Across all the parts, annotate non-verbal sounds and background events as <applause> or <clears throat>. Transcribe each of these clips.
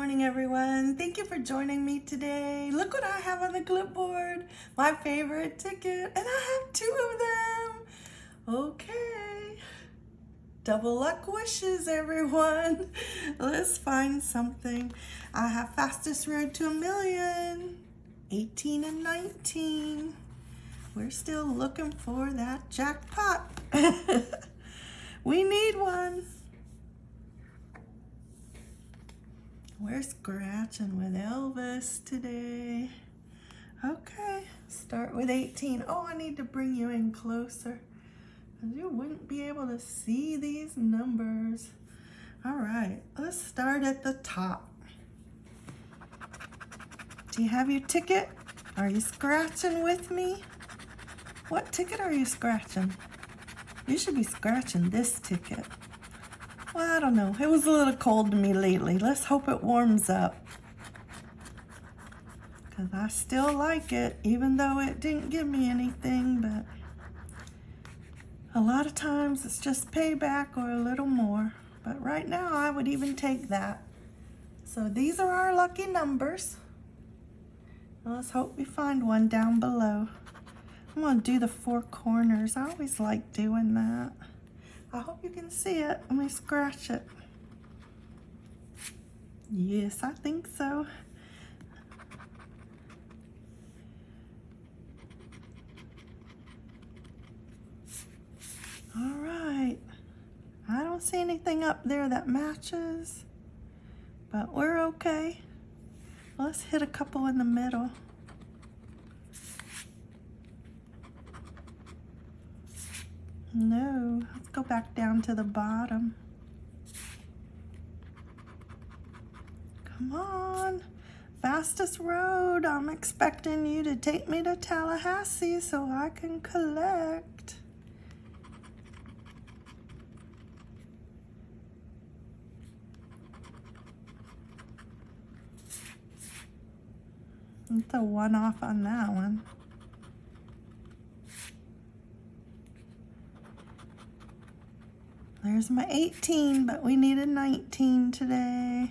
morning, everyone. Thank you for joining me today. Look what I have on the clipboard. My favorite ticket, and I have two of them. Okay. Double luck wishes, everyone. <laughs> Let's find something. I have fastest road to a million, 18 and 19. We're still looking for that jackpot. <laughs> we need one. We're scratching with Elvis today. Okay, start with 18. Oh, I need to bring you in closer. You wouldn't be able to see these numbers. All right, let's start at the top. Do you have your ticket? Are you scratching with me? What ticket are you scratching? You should be scratching this ticket. Well, I don't know. It was a little cold to me lately. Let's hope it warms up. Because I still like it, even though it didn't give me anything. But a lot of times it's just payback or a little more. But right now, I would even take that. So these are our lucky numbers. Let's hope we find one down below. I'm going to do the four corners. I always like doing that. I hope you can see it. Let me scratch it. Yes, I think so. All right. I don't see anything up there that matches, but we're okay. Let's hit a couple in the middle. No, let's go back down to the bottom. Come on, fastest road. I'm expecting you to take me to Tallahassee so I can collect. It's a one off on that one. There's my 18, but we need a 19 today.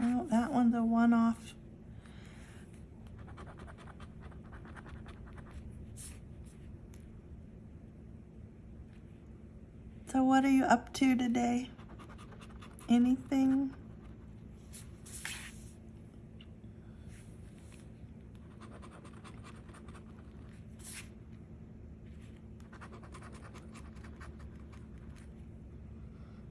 Oh, that one's a one-off. So what are you up to today? Anything?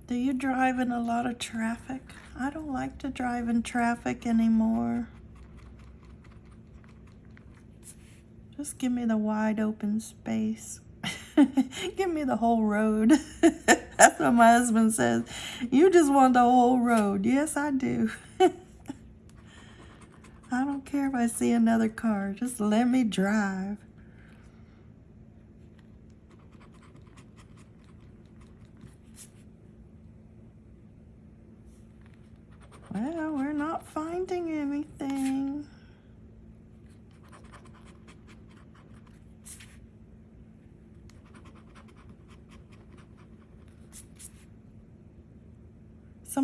Do you drive in a lot of traffic? I don't like to drive in traffic anymore. Just give me the wide open space. <laughs> give me the whole road. <laughs> What my husband says. You just want the whole road. Yes, I do. <laughs> I don't care if I see another car. Just let me drive. Well, we're not finding anything.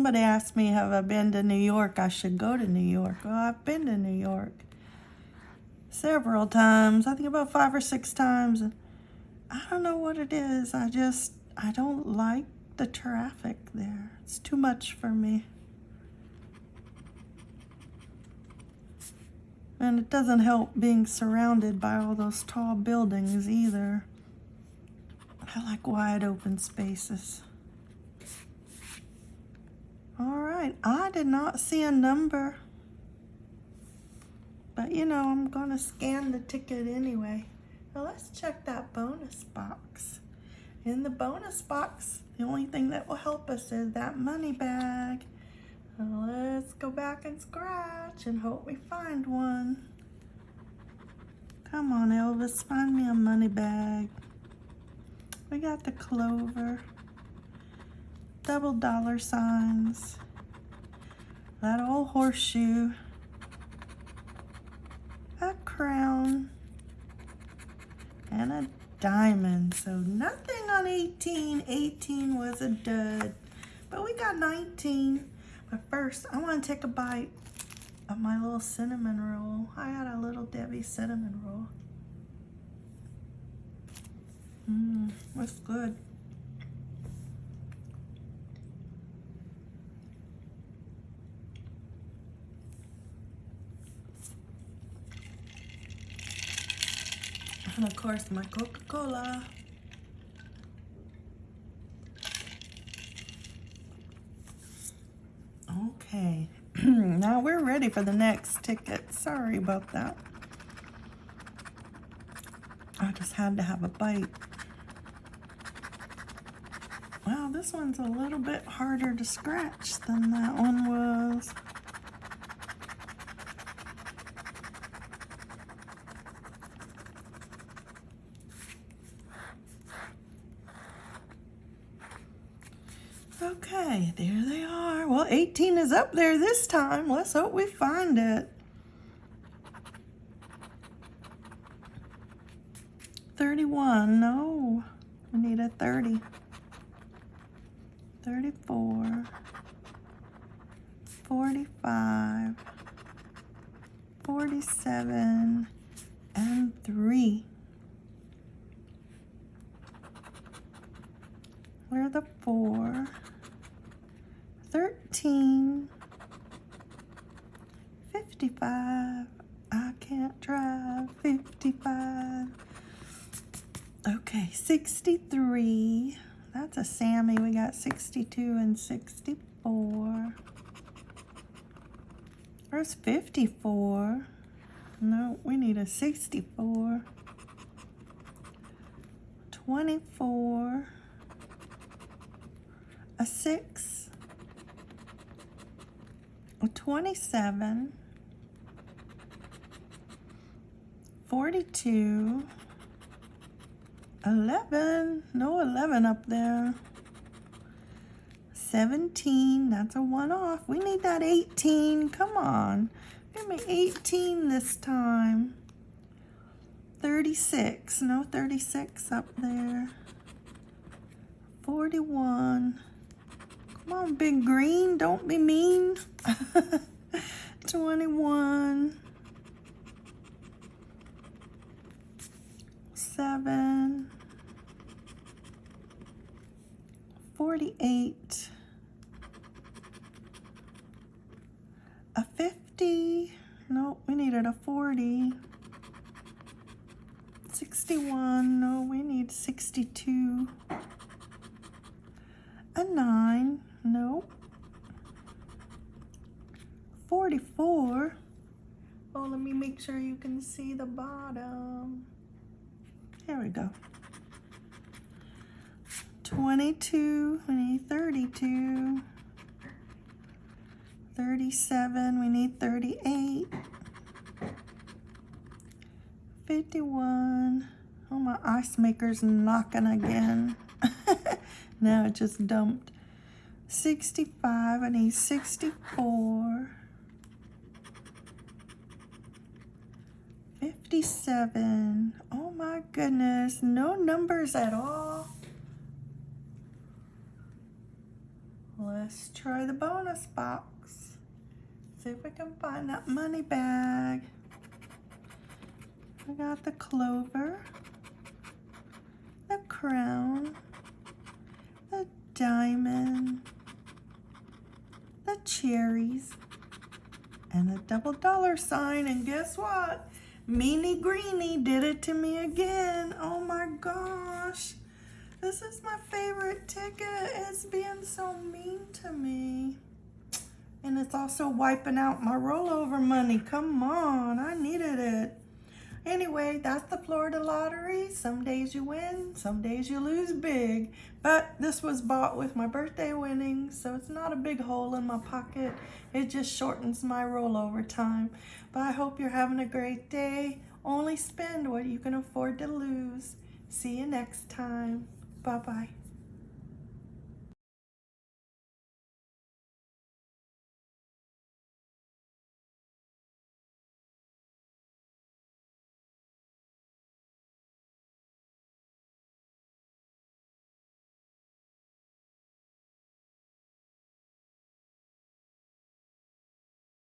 Somebody asked me, have I been to New York? I should go to New York. Well, I've been to New York several times. I think about five or six times. I don't know what it is. I just, I don't like the traffic there. It's too much for me. And it doesn't help being surrounded by all those tall buildings either. I like wide open spaces. All right, I did not see a number. But you know, I'm gonna scan the ticket anyway. Now let's check that bonus box. In the bonus box, the only thing that will help us is that money bag. Now let's go back and scratch and hope we find one. Come on, Elvis, find me a money bag. We got the clover double dollar signs, that old horseshoe, a crown, and a diamond. So nothing on 18. 18 was a dud, but we got 19. But first, I want to take a bite of my little cinnamon roll. I got a little Debbie cinnamon roll. Mmm, that's good. And of course my Coca-Cola. Okay, <clears throat> now we're ready for the next ticket. Sorry about that. I just had to have a bite. Wow, this one's a little bit harder to scratch than that one was. There they are. Well, 18 is up there this time. Let's hope we find it. 31, no. We need a 30. 34. 45. 47. And 3. Where are the 4? 13, 55, I can't drive, 55, okay, 63, that's a Sammy, we got 62 and 64, where's 54, no, we need a 64, 24, a 6, a 27, 42, 11, no 11 up there, 17, that's a one off. We need that 18, come on. Give me 18 this time. 36, no 36 up there. 41, Come on, big green, don't be mean. <laughs> 21. 7. 48. A 50. No, we needed a 40. 61. No, we need 62. A 9. Nope. 44. Oh, let me make sure you can see the bottom. Here we go. 22, we need 32. 37, we need 38. 51. Oh, my ice maker's knocking again. <laughs> now it just dumped. 65, I need 64. 57. Oh my goodness, no numbers at all. Let's try the bonus box. See if we can find that money bag. I got the clover, the crown, the diamond, the cherries, and a double dollar sign. And guess what? Meanie Greenie did it to me again. Oh my gosh. This is my favorite ticket. It's being so mean to me. And it's also wiping out my rollover money. Come on, I needed it. Anyway, that's the Florida lottery. Some days you win, some days you lose big. But this was bought with my birthday winnings, so it's not a big hole in my pocket. It just shortens my rollover time. But I hope you're having a great day. Only spend what you can afford to lose. See you next time. Bye-bye.